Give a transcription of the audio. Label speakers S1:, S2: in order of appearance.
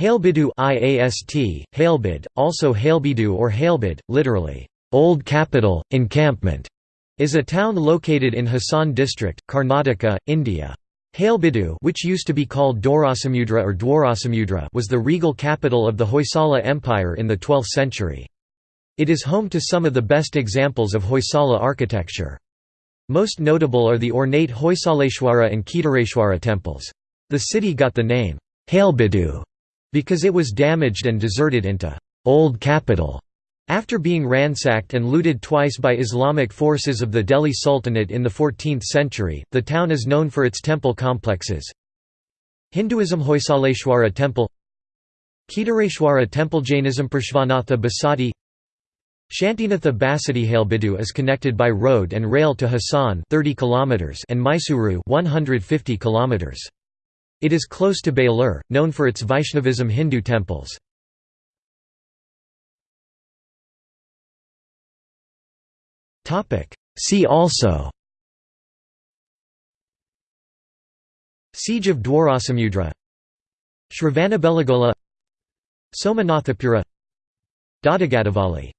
S1: Halebidu IAST, Halebid, also Halebidu or Halebid, literally, Old Capital, Encampment, is a town located in Hassan district, Karnataka, India. Halebidu which used to be called Dorasamudra or Dwarasamudra was the regal capital of the Hoysala Empire in the 12th century. It is home to some of the best examples of Hoysala architecture. Most notable are the ornate Hoysaleshwara and Kedareshwara temples. The city got the name, Halebidu, because it was damaged and deserted into Old Capital after being ransacked and looted twice by Islamic forces of the Delhi Sultanate in the 14th century, the town is known for its temple complexes. Hinduism Hoysaleshwara Temple Kedareshwara Temple Jainism Parshvanatha Basadi Shantinatha Basadi Halebidu is connected by road and rail to Hassan 30 km and Mysuru 150 km. It is close to Belur, known for its Vaishnavism Hindu temples. See also Siege of Dwarasamudra Shravanabelagola Somanathapura Doddagaddavalli